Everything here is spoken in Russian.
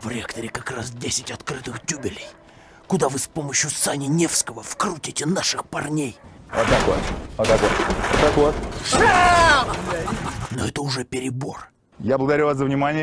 В реакторе как раз 10 открытых тюбелей, куда вы с помощью Сани Невского вкрутите наших парней. Вот так вот. Вот так вот. Вот так вот. Но это уже перебор. Я благодарю вас за внимание.